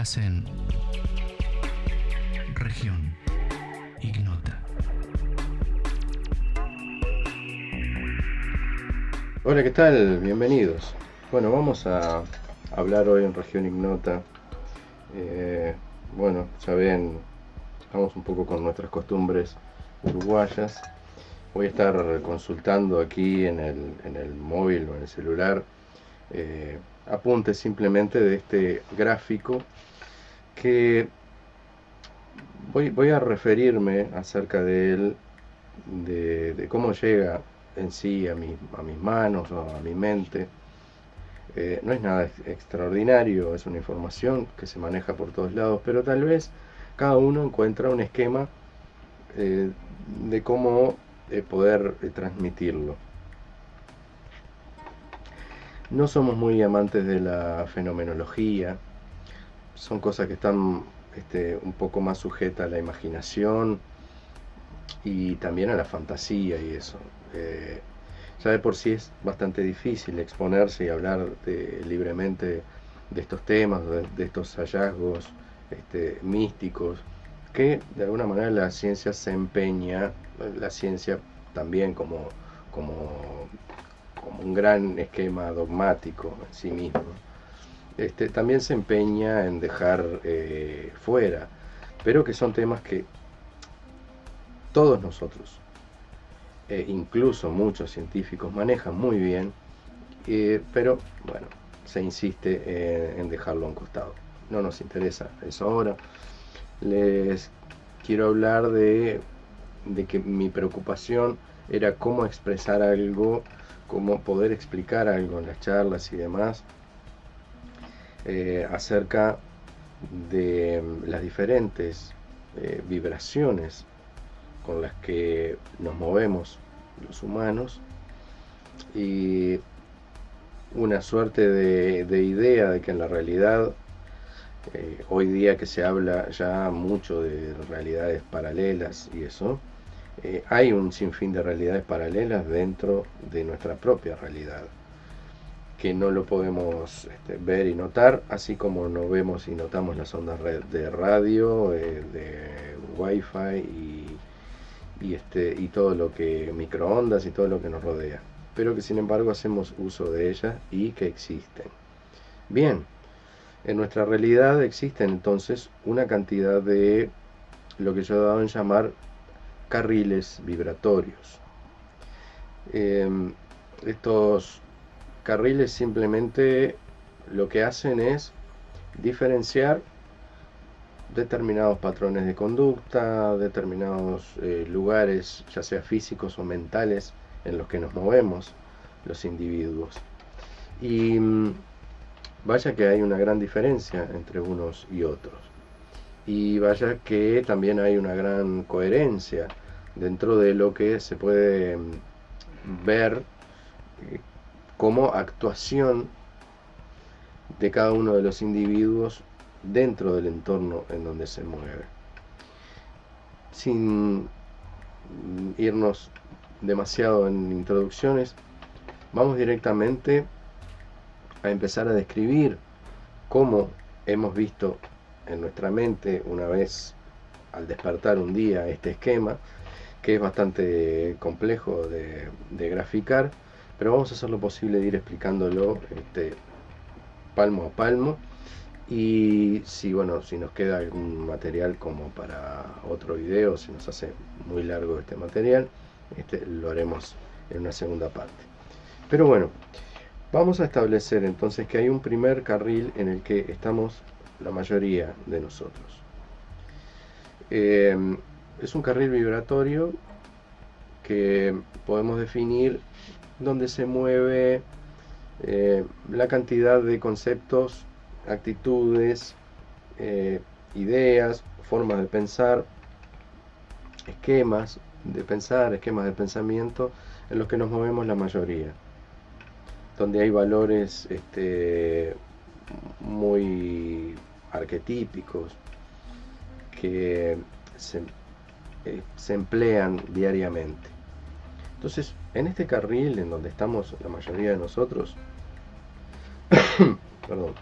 En región ignota. Hola, ¿qué tal? Bienvenidos. Bueno, vamos a hablar hoy en región ignota. Eh, bueno, ya ven, estamos un poco con nuestras costumbres uruguayas. Voy a estar consultando aquí en el, en el móvil o en el celular eh, apuntes simplemente de este gráfico que voy, a referirme acerca de él, de, cómo llega en sí a, mi, a mis manos o a mi mente. Eh, no es nada extraordinario, es una información que se maneja por todos lados, pero tal vez cada uno encuentra un esquema eh, de cómo poder transmitirlo. No somos muy amantes de la fenomenología, son cosas que están este, un poco más sujetas a la imaginación y también a la fantasía y eso. Eh, ya de por sí es bastante difícil exponerse y hablar libremente de estos temas, de, estos hallazgos este, místicos, que de alguna manera la ciencia se empeña, la ciencia también como, como como un gran esquema dogmático en sí mismo, este, también se empeña en dejar eh, fuera, pero que son temas que todos nosotros, e incluso muchos científicos, manejan muy bien, eh, pero bueno, se insiste en, dejarlo a un costado. No nos interesa eso ahora. Les quiero hablar de, de que mi preocupación era cómo expresar algo cómo poder explicar algo en las charlas y demás eh, acerca de las diferentes eh, vibraciones con las que nos movemos los humanos. Y una suerte de, idea de que en la realidad eh, hoy día que se habla ya mucho de realidades paralelas y eso hay un sinfín de realidades paralelas dentro de nuestra propia realidad, que no lo podemos este, ver y notar, así como no vemos y notamos las ondas de radio, eh, de wifi y, y, este, y todo lo que, microondas y todo lo que nos rodea, pero que sin embargo hacemos uso de ellas y que existen. Bien, en nuestra realidad existen entonces una cantidad de lo que yo he dado en llamar carriles vibratorios. Em, estos carriles simplemente lo que hacen es diferenciar determinados patrones de conducta, determinados eh, lugares, ya sea físicos o mentales, en los que nos movemos los individuos. Y mm, vaya que hay una gran diferencia entre unos y otros. Y vaya que también hay una gran coherencia dentro de lo que se puede mm, ver eh, como actuación de cada uno de los individuos dentro del entorno en donde se mueve. Sin irnos demasiado en introducciones, vamos directamente a empezar a describir cómo hemos visto en nuestra mente una vez al despertar un día este esquema, que es bastante complejo de, graficar, pero vamos a hacer lo posible de ir explicándolo este, palmo a palmo. Y si bueno si nos queda algún material como para otro video si nos hace muy largo este material este, lo haremos en una segunda parte. Pero bueno vamos a establecer entonces que hay un primer carril en el que estamos la mayoría de nosotros. Eh, es un carril vibratorio que podemos definir donde se mueve eh, la cantidad de conceptos, actitudes, eh, ideas, formas de pensar, esquemas de pensar, esquemas de pensamiento en los que nos movemos la mayoría, donde hay valores este, muy arquetípicos que se eh, se emplean diariamente. Entonces, en este carril en donde estamos la mayoría de nosotros, perdón,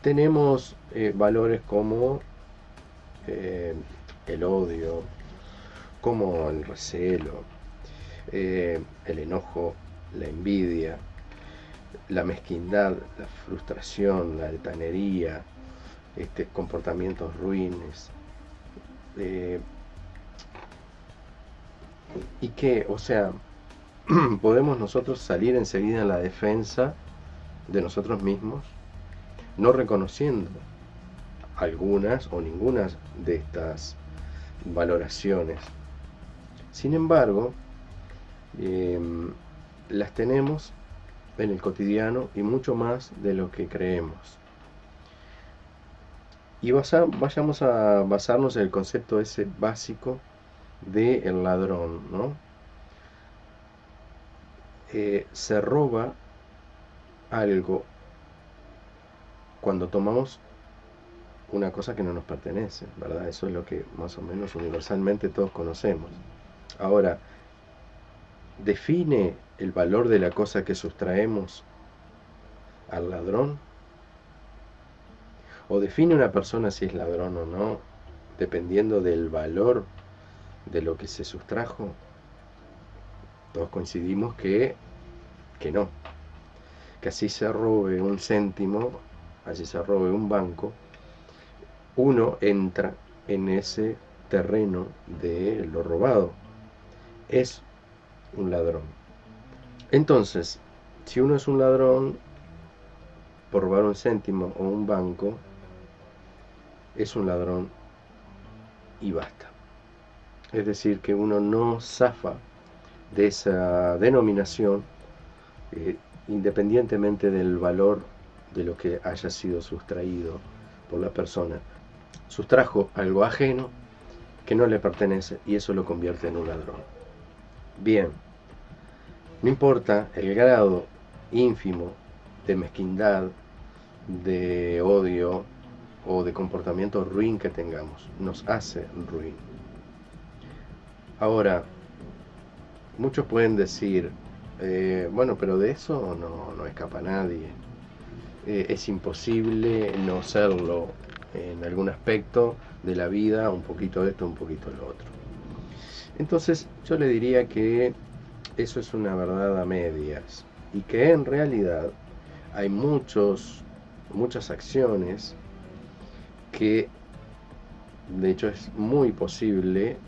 tenemos eh, valores como eh, el odio, como el recelo, eh, el enojo, la envidia, la mezquindad, la frustración, la altanería, este, comportamientos ruines. Y que, o sea, podemos nosotros salir enseguida en la defensa de nosotros mismos, no reconociendo algunas o ninguna de estas valoraciones. Sin embargo, em, las tenemos en el cotidiano y mucho más de lo que creemos. Y vayamos a basarnos en el concepto ese básico del el ladrón, ¿no? Eh, se roba algo cuando tomamos una cosa que no nos pertenece, ¿verdad? Eso es lo que más o menos universalmente todos conocemos. Ahora, ¿define el valor de la cosa que sustraemos al ladrón? ¿O define una persona si es ladrón o no, dependiendo del valor de lo que se sustrajo? Todos coincidimos que, que no. Que así se robe un céntimo, así se robe un banco, uno entra en ese terreno de lo robado. Es un ladrón. Entonces, si uno es un ladrón por robar un céntimo o un banco, es un ladrón y basta. Es decir, que uno no zafa de esa denominación eh, independientemente del valor de lo que haya sido sustraído por la persona sustrajo algo ajeno que no le pertenece y eso lo convierte en un ladrón. Bien, no importa el grado ínfimo de mezquindad, de odio o de comportamiento ruin que tengamos, nos hace ruin. Ahora, muchos pueden decir, eh, bueno, pero de eso no, no escapa nadie. Eh, es imposible no serlo en algún aspecto de la vida, un poquito esto, un poquito lo otro. Entonces yo le diría que eso es una verdad a medias y que en realidad hay muchos, muchas acciones que de hecho es muy posible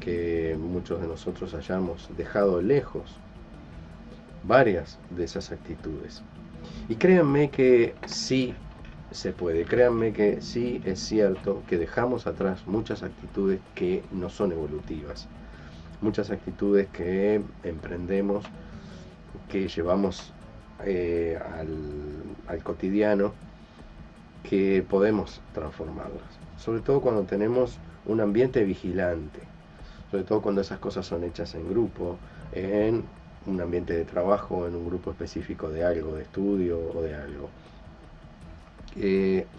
que muchos de nosotros hayamos dejado lejos varias de esas actitudes. Y créanme que sí se puede. Créanme que sí es cierto que dejamos atrás muchas actitudes que no son evolutivas, muchas actitudes que emprendemos, que llevamos eh, al, cotidiano, que podemos transformarlas. Sobre todo cuando tenemos un ambiente vigilante, sobre todo cuando esas cosas son hechas en grupo, en un ambiente de trabajo, en un grupo específico de algo, de estudio o de algo.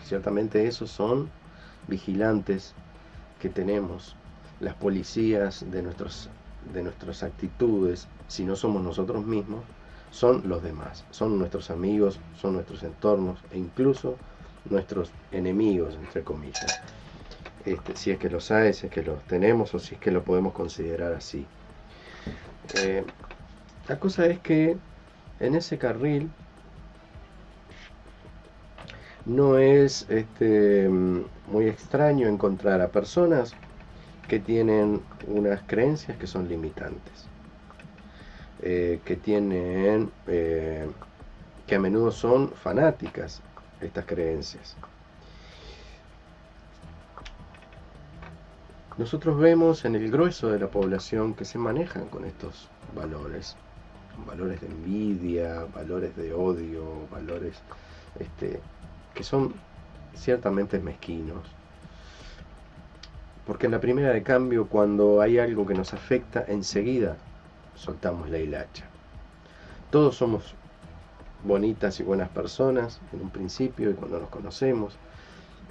Ciertamente esos son vigilantes que tenemos, las policías de, nuestros, de nuestras actitudes, si no somos nosotros mismos, son los demás, son nuestros amigos, son nuestros entornos e incluso nuestros enemigos, entre comillas. Este, si es que los hay, si es que los tenemos o si es que lo podemos considerar así. Eh, la cosa es que en ese carril no es este, muy extraño encontrar a personas que tienen unas creencias que son limitantes, eh, que tienen, eh, que a menudo son fanáticas estas creencias. Nosotros vemos en el grueso de la población que se manejan con estos valores, valores de envidia, valores de odio, valores este, que son ciertamente mezquinos. Porque en la primera de cambio, cuando hay algo que nos afecta, enseguida soltamos la hilacha. Todos somos bonitas y buenas personas en un principio y cuando nos conocemos.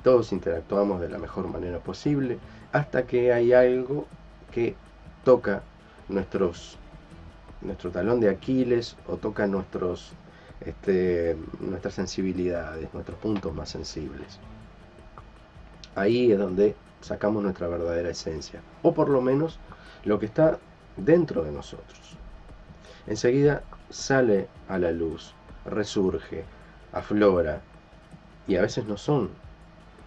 Todos interactuamos de la mejor manera posible hasta que hay algo que toca nuestros, nuestro talón de Aquiles o toca nuestros este, nuestras sensibilidades, nuestros puntos más sensibles. Ahí es donde sacamos nuestra verdadera esencia, o por lo menos lo que está dentro de nosotros. Enseguida sale a la luz, resurge, aflora, y a veces no son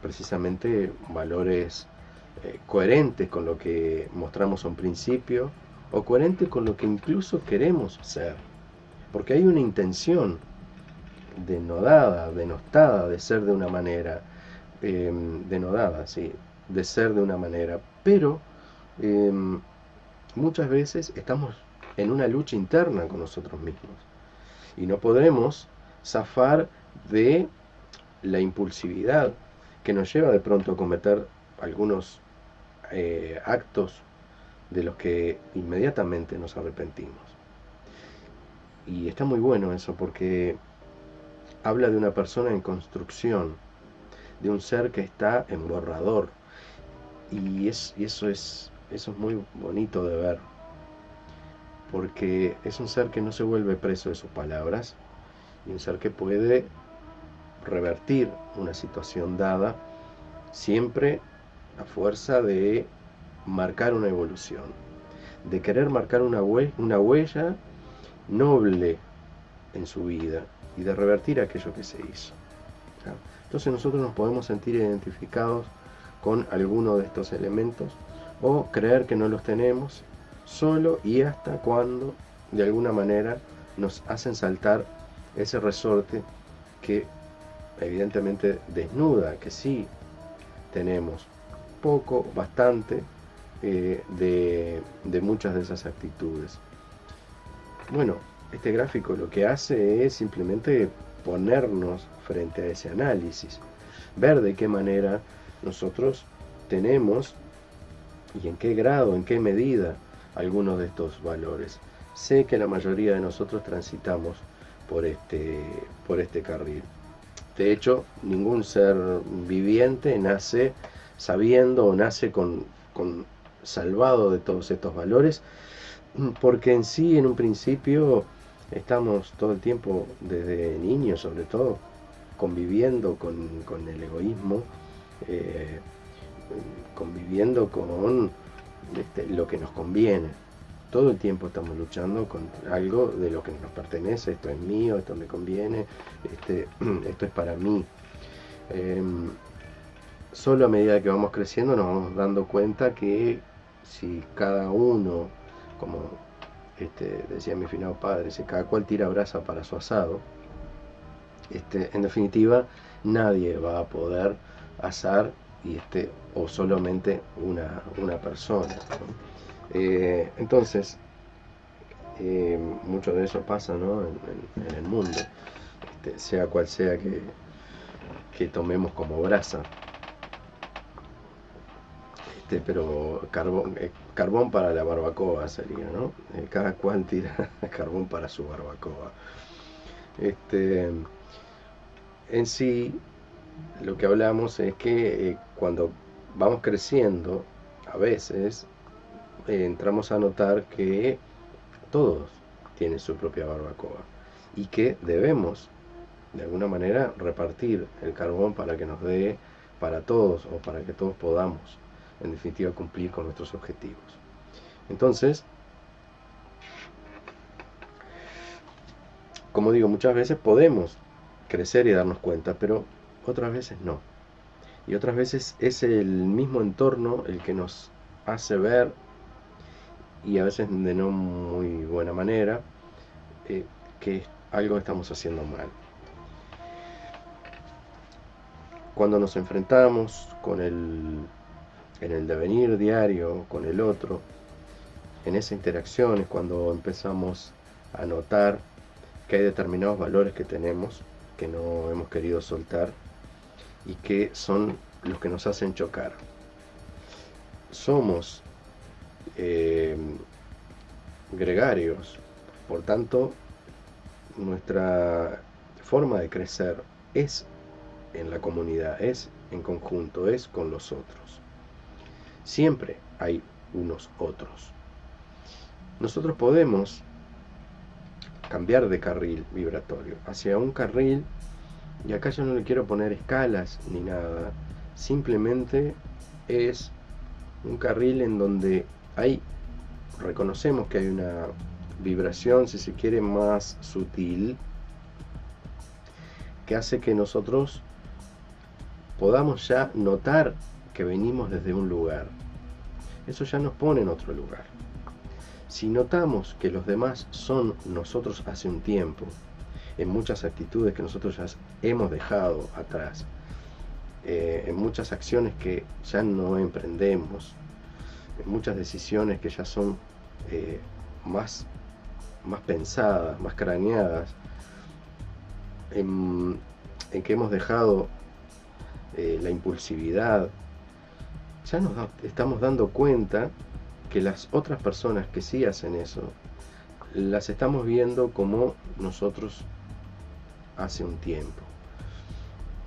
precisamente valores eh, coherentes con lo que mostramos a un principio o coherentes con lo que incluso queremos ser. Porque hay una intención denodada, denostada de ser de una manera, em, denodada, sí, de ser de una manera, pero em, muchas veces estamos en una lucha interna con nosotros mismos y no podremos zafar de la impulsividad que nos lleva de pronto a cometer algunos eh, actos de los que inmediatamente nos arrepentimos. Y está muy bueno eso porque habla de una persona en construcción, de un ser que está en borrador. Y, es, y eso, es, eso es muy bonito de ver, porque es un ser que no se vuelve preso de sus palabras, y un ser que puede revertir una situación dada siempre a fuerza de marcar una evolución, de querer marcar una, huella noble en su vida y de revertir aquello que se hizo. Entonces nosotros nos podemos sentir identificados con alguno de estos elementos o creer que no los tenemos solo y hasta cuando de alguna manera nos hacen saltar ese resorte que evidentemente desnuda, que sí tenemos poco, bastante eh, de, de muchas de esas actitudes. Bueno, este gráfico lo que hace es simplemente ponernos frente a ese análisis, ver de qué manera nosotros tenemos y en qué grado, en qué medida algunos de estos valores. Sé que la mayoría de nosotros transitamos por este, por este carril. De hecho, ningún ser viviente nace sabiendo o nace con, con salvado de todos estos valores, porque en sí, en un principio, estamos todo el tiempo, desde niños sobre todo, conviviendo con, el egoísmo, eh, conviviendo con este, lo que nos conviene. Todo el tiempo estamos luchando con algo de lo que nos pertenece, esto es mío, esto me conviene, este, esto es para mí. Em, solo a medida que vamos creciendo nos vamos dando cuenta que si cada uno, como este, decía mi finado padre, si cada cual tira brasa para su asado, este, en definitiva nadie va a poder asar y este, o solamente una, una persona. Eh, entonces, eh, mucho de eso pasa en, el mundo, este, sea cual sea que, que tomemos como brasa. Este, pero carbón, eh, carbón para la barbacoa sería, ¿no? cada cual tira carbón para su barbacoa. Este, en sí, lo que hablamos es que cuando vamos creciendo, a veces eh, entramos a notar que todos tienen su propia barbacoa y que debemos de alguna manera repartir el carbón para que nos dé para todos o para que todos podamos en definitiva cumplir con nuestros objetivos. Entonces, como digo, muchas veces podemos crecer y darnos cuenta, pero otras veces no. Y otras veces es el mismo entorno el que nos hace ver y a veces de no muy buena manera, eh, que algo estamos haciendo mal. Cuando nos enfrentamos con el, en el devenir diario con el otro, en esa interacción es cuando empezamos a notar que hay determinados valores que tenemos que no hemos querido soltar y que son los que nos hacen chocar. Somos eh, gregarios. Por tanto, nuestra forma de crecer es en la comunidad, es en conjunto, es con los otros. Siempre hay unos otros. Nosotros podemos cambiar de carril vibratorio hacia un carril, y acá yo no le quiero poner escalas ni nada, simplemente es un carril en donde hay, reconocemos que hay una vibración, si se quiere, más sutil, que hace que nosotros podamos ya notar que venimos desde un lugar. Eso ya nos pone en otro lugar. Si notamos que los demás son nosotros hace un tiempo, en muchas actitudes que nosotros ya hemos dejado atrás, eh, en muchas acciones que ya no emprendemos, en muchas decisiones que ya son eh, más, más pensadas, más craneadas, en, que hemos dejado eh, la impulsividad, ya nos estamos dando cuenta que las otras personas que sí hacen eso, las estamos viendo como nosotros hace un tiempo.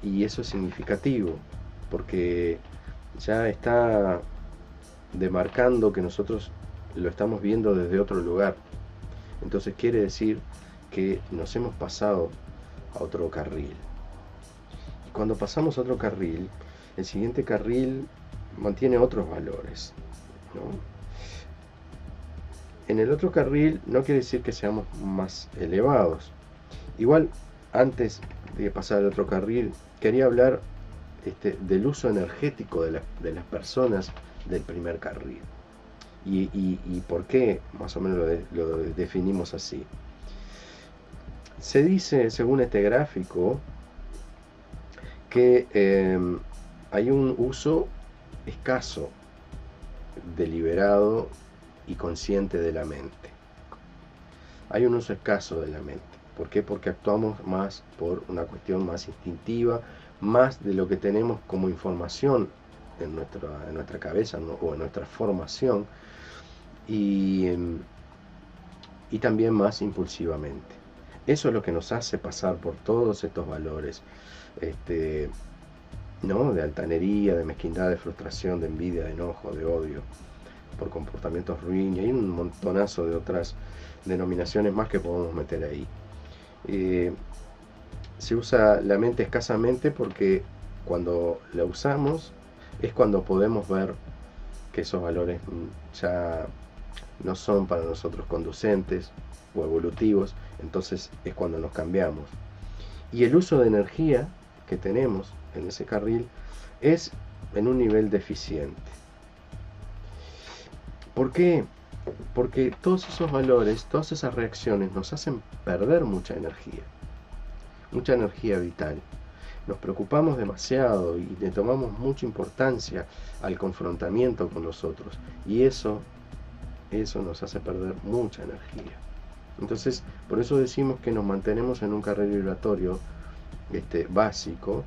Y eso es significativo, porque ya está demarcando que nosotros lo estamos viendo desde otro lugar. Entonces quiere decir que nos hemos pasado a otro carril. Y cuando pasamos a otro carril, el siguiente carril mantiene otros valores. En el otro carril no quiere decir que seamos más elevados. Igual, antes de pasar al otro carril, quería hablar este, del uso energético de, las personas del primer carril. Y, por qué más o menos lo, definimos así. Se dice, según este gráfico, que em, hay un uso escaso, deliberado y consciente de la mente. Hay un uso escaso de la mente. ¿Por qué? Porque actuamos más por una cuestión más instintiva, más de lo que tenemos como información en nuestra, en nuestra cabeza o en nuestra formación y, y también más impulsivamente. Eso es lo que nos hace pasar por todos estos valores este, ¿no? de altanería, de mezquindad, de frustración, de envidia, de enojo, de odio, por comportamientos ruin, y hay un montonazo de otras denominaciones más que podemos meter ahí. Eh, se usa la mente escasamente porque cuando la usamos es cuando podemos ver que esos valores ya no son para nosotros conducentes o evolutivos, entonces es cuando nos cambiamos. Y el uso de energía que tenemos en ese carril es en un nivel deficiente. ¿Por qué? Porque todos esos valores, todas esas reacciones nos hacen perder mucha energía mucha energía vital. Nos preocupamos demasiado y le tomamos mucha importancia al confrontamiento con los otros. Y eso, eso nos hace perder mucha energía. Entonces, por eso decimos que nos mantenemos en un carril vibratorio este, básico,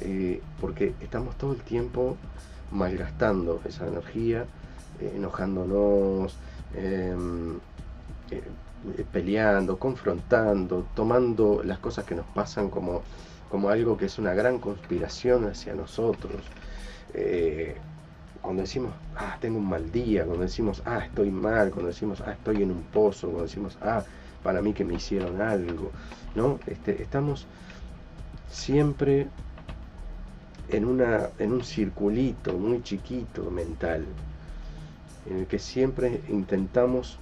eh, porque estamos todo el tiempo malgastando esa energía, eh, enojándonos, em, eh, peleando, confrontando, tomando las cosas que nos pasan como, como algo que es una gran conspiración hacia nosotros. Eh, cuando decimos, ah, tengo un mal día, cuando decimos, ah, estoy mal, cuando decimos, ah, estoy en un pozo, cuando decimos, ah, para mí que me hicieron algo, ¿no? Este, estamos siempre en, una, en un circulito muy chiquito mental, en el que siempre intentamos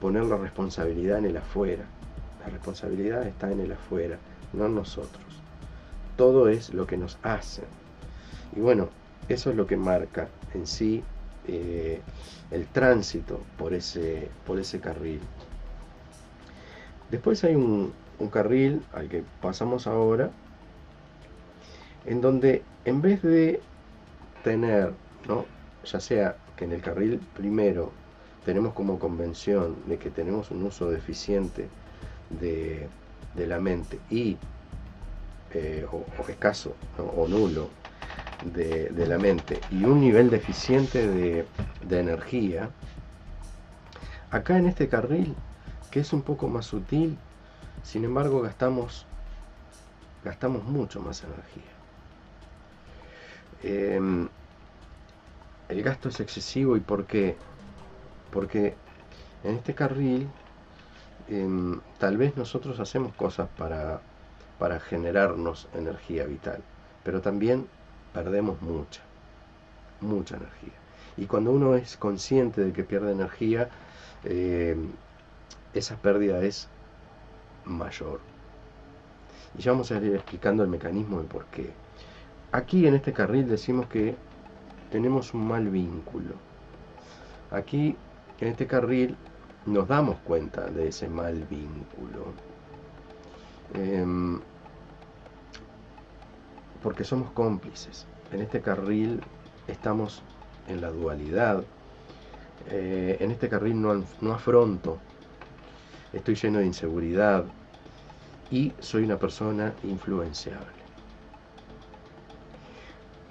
poner la responsabilidad en el afuera. La responsabilidad está en el afuera, no en nosotros. Todo es lo que nos hacen. Y bueno, eso es lo que marca en sí eh, el tránsito por ese, por ese carril. Después hay un, un carril al que pasamos ahora, en donde en vez de tener, ¿no? ya sea que en el carril primero tenemos como convención de que tenemos un uso deficiente de, la mente y eh, o, escaso o nulo de, la mente y un nivel deficiente de, de energía, acá en este carril, que es un poco más sutil, sin embargo gastamos, gastamos mucho más energía. Em, el gasto es excesivo y ¿por qué? Porque en este carril em, tal vez nosotros hacemos cosas para, para generarnos energía vital, pero también perdemos mucha, mucha energía. Y cuando uno es consciente de que pierde energía, em, esa pérdida es mayor. Y ya vamos a ir explicando el mecanismo de por qué. Aquí en este carril decimos que tenemos un mal vínculo. Aquí en este carril nos damos cuenta de ese mal vínculo. Em, porque somos cómplices. En este carril estamos en la dualidad. Eh, en este carril no, no afronto. Estoy lleno de inseguridad. Y soy una persona influenciable.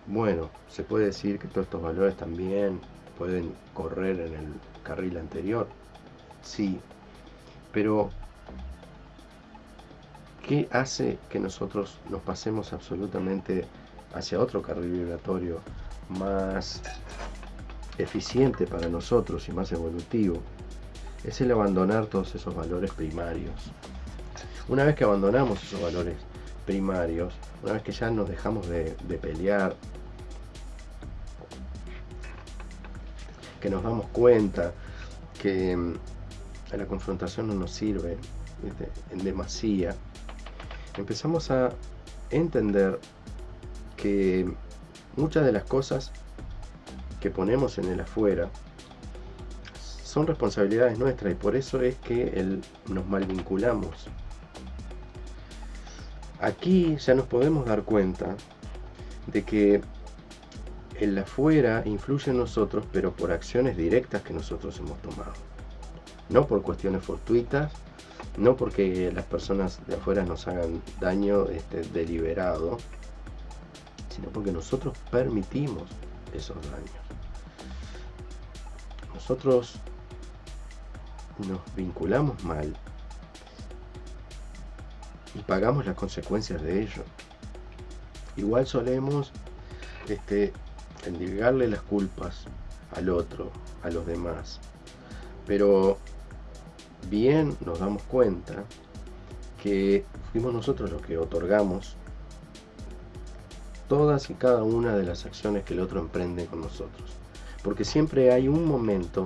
Bueno, se puede decir que todos estos valores también pueden correr en el carril anterior. Sí, pero ¿qué hace que nosotros nos pasemos absolutamente hacia otro carril vibratorio más eficiente para nosotros y más evolutivo? Es el abandonar todos esos valores primarios. Una vez que abandonamos esos valores primarios, una vez que ya nos dejamos de, pelear, que nos damos cuenta que mm, la confrontación no nos sirve en demasía, empezamos a entender que muchas de las cosas que ponemos en el afuera son responsabilidades nuestras y por eso es que nos malvinculamos. Aquí ya nos podemos dar cuenta de que el afuera influye en nosotros, pero por acciones directas que nosotros hemos tomado. No por cuestiones fortuitas, no porque las personas de afuera nos hagan daño este, deliberado, sino porque nosotros permitimos esos daños. Nosotros nos vinculamos mal y pagamos las consecuencias de ello. Igual solemos este, endilgarle las culpas al otro, a los demás. Pero bien nos damos cuenta que fuimos nosotros los que otorgamos todas y cada una de las acciones que el otro emprende con nosotros. Porque siempre hay un momento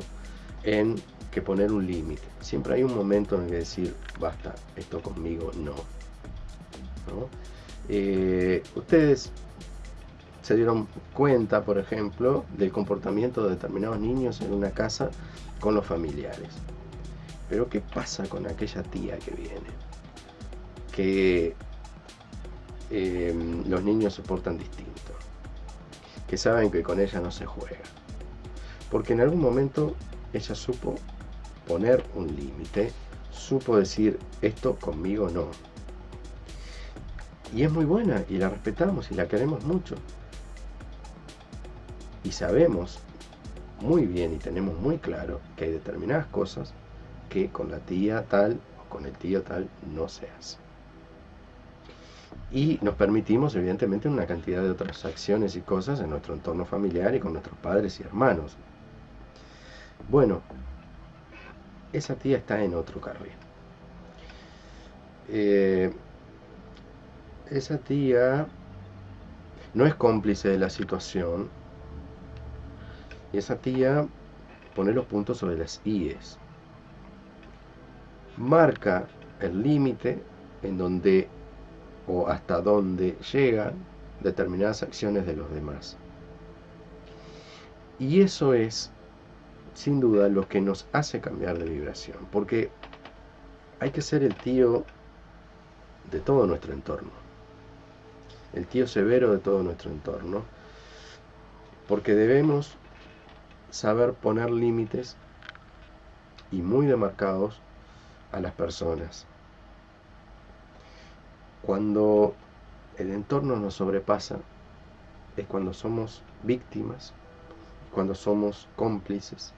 en que poner un límite. Siempre hay un momento en que decir, basta, esto conmigo no. Eh, ustedes se dieron cuenta, por ejemplo, del comportamiento de determinados niños en una casa con los familiares. Pero ¿qué pasa con aquella tía que viene? Que em, los niños se portan distinto. Que saben que con ella no se juega. Porque en algún momento ella supo poner un límite, supo decir esto conmigo no. Y es muy buena y la respetamos y la queremos mucho y sabemos muy bien y tenemos muy claro que hay determinadas cosas que con la tía tal o con el tío tal no se hace. Y nos permitimos evidentemente una cantidad de otras acciones y cosas en nuestro entorno familiar y con nuestros padres y hermanos. Bueno, esa tía está en otro carril. Eh, esa tía no es cómplice de la situación, esa tía pone los puntos sobre las IES. Marca el límite en donde o hasta dónde llegan determinadas acciones de los demás. Y eso es, sin duda, lo que nos hace cambiar de vibración, porque hay que ser el tío de todo nuestro entorno, el tío severo de todo nuestro entorno, porque debemos saber poner límites y muy demarcados a las personas. Cuando el entorno nos sobrepasa es cuando somos víctimas, cuando somos cómplices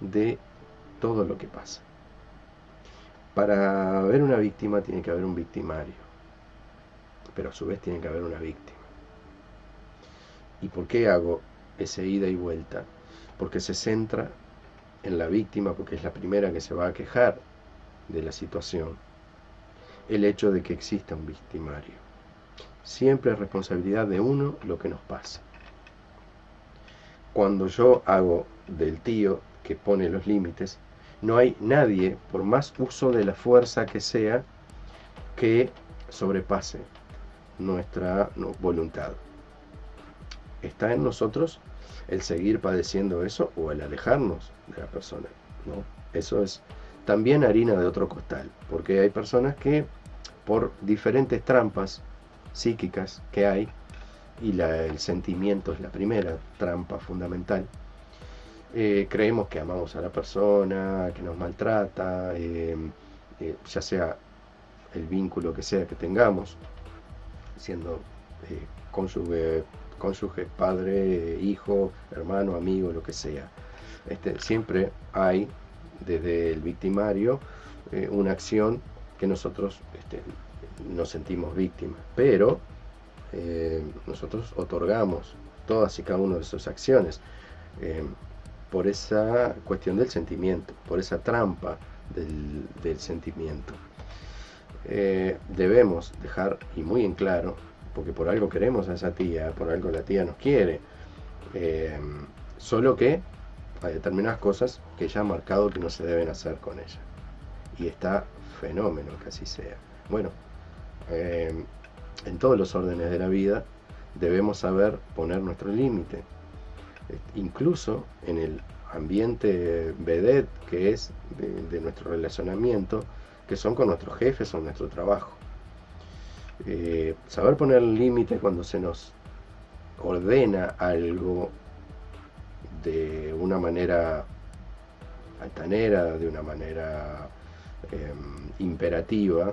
de todo lo que pasa. Para haber una víctima tiene que haber un victimario, pero a su vez tiene que haber una víctima. ¿Y por qué hago ese ida y vuelta? Porque se centra en la víctima, porque es la primera que se va a quejar de la situación el hecho de que exista un victimario. Siempre es responsabilidad de uno lo que nos pasa. Cuando yo hago del tío que pone los límites, no hay nadie, por más uso de la fuerza que sea, que sobrepase nuestra voluntad. Está en nosotros el seguir padeciendo eso o el alejarnos de la persona. ¿no? Eso es también harina de otro costal, porque hay personas que por diferentes trampas psíquicas que hay, y el sentimiento es la primera trampa fundamental, eh, creemos que amamos a la persona, que nos maltrata, eh, eh, ya sea el vínculo que sea que tengamos, siendo cónyuge, cónyuge, padre, hijo, hermano, amigo, lo que sea. Este, siempre hay desde el victimario una acción que nosotros este, nos sentimos víctimas, pero nosotros otorgamos todas y cada una de sus acciones por esa cuestión del sentimiento, por esa trampa del, sentimiento. Eh, debemos dejar, y muy en claro, porque por algo queremos a esa tía, por algo la tía nos quiere, eh, solo que hay determinadas cosas que ya ha marcado que no se deben hacer con ella. Y está fenómeno que así sea. Bueno, eh, en todos los órdenes de la vida debemos saber poner nuestro límite incluso en el ambiente vedette que es de, nuestro relacionamiento, que son con nuestros jefes o nuestro trabajo. Eh, saber poner límite cuando se nos ordena algo de una manera altanera, de una manera em, imperativa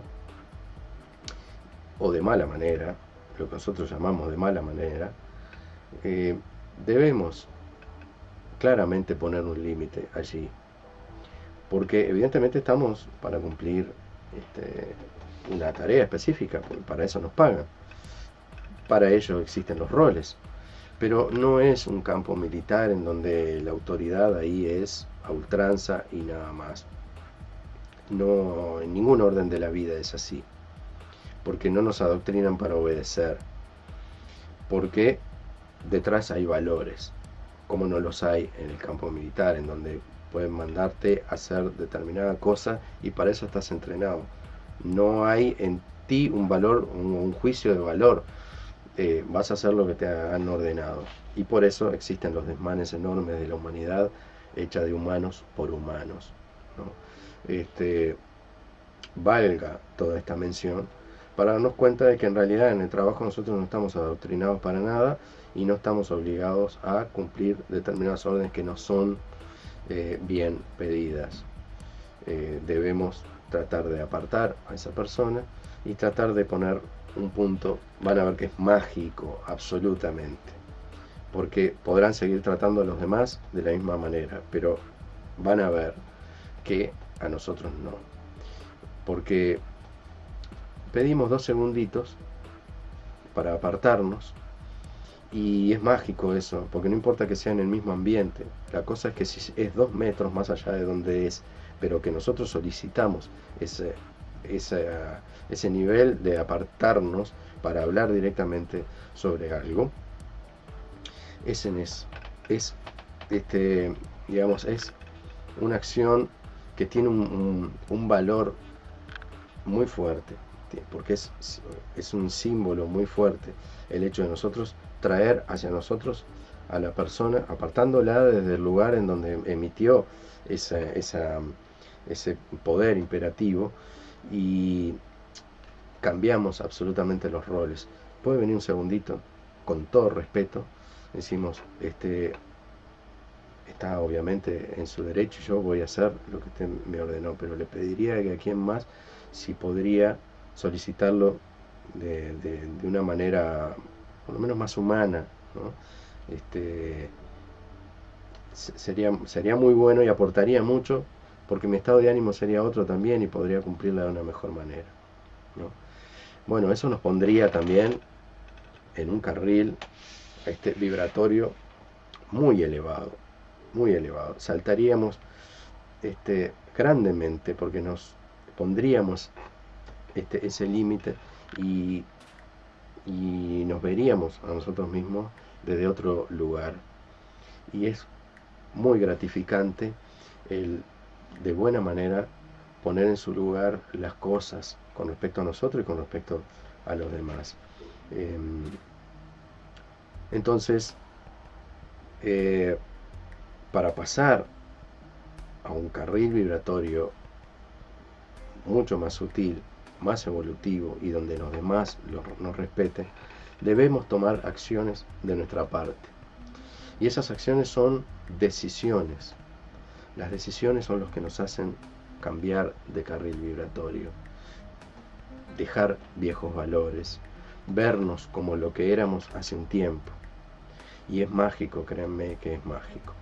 o de mala manera, lo que nosotros llamamos de mala manera, eh, debemos claramente poner un límite allí. Porque evidentemente estamos para cumplir este, una tarea específica, para eso nos pagan. Para ello existen los roles. Pero no es un campo militar en donde la autoridad ahí es a ultranza y nada más. No, en ningún orden de la vida es así. Porque no nos adoctrinan para obedecer. Porque detrás hay valores, como no los hay en el campo militar, en donde pueden mandarte a hacer determinada cosa y para eso estás entrenado. No hay en ti un valor, un, juicio de valor. Eh, vas a hacer lo que te han ordenado. Y por eso existen los desmanes enormes de la humanidad hecha de humanos por humanos. Este, valga toda esta mención para darnos cuenta de que en realidad en el trabajo nosotros no estamos adoctrinados para nada y no estamos obligados a cumplir determinadas órdenes que no son eh, bien pedidas. Eh, debemos tratar de apartar a esa persona y tratar de poner un punto, van a ver que es mágico, absolutamente, porque podrán seguir tratando a los demás de la misma manera, pero van a ver que a nosotros no, porque pedimos dos segunditos para apartarnos y es mágico eso, porque no importa que sea en el mismo ambiente, la cosa es que si es dos metros más allá de donde es, pero que nosotros solicitamos ese, ese, nivel de apartarnos para hablar directamente sobre algo, es es, este, digamos, es una acción que tiene un, un valor muy fuerte, porque es, es un símbolo muy fuerte el hecho de nosotros traer hacia nosotros a la persona, apartándola desde el lugar en donde emitió esa, ese poder imperativo y cambiamos absolutamente los roles. Puede venir un segundito, con todo respeto, decimos, este, está obviamente en su derecho, yo voy a hacer lo que usted me ordenó, pero le pediría que a quien más, si podría solicitarlo de, de, de una manera por lo menos más humana, este, sería, sería muy bueno y aportaría mucho porque mi estado de ánimo sería otro también y podría cumplirla de una mejor manera. Bueno, eso nos pondría también en un carril este, vibratorio muy elevado, muy elevado. Saltaríamos este, grandemente porque nos pondríamos este, ese límite y, y nos veríamos a nosotros mismos desde otro lugar. Y es muy gratificante el de buena manera poner en su lugar las cosas con respecto a nosotros y con respecto a los demás. Em, entonces, eh, para pasar a un carril vibratorio mucho más sutil, más evolutivo y donde los demás nos respeten, debemos tomar acciones de nuestra parte. Y esas acciones son decisiones. Las decisiones son los que nos hacen cambiar de carril vibratorio, dejar viejos valores, vernos como lo que éramos hace un tiempo. Y es mágico, créanme que es mágico.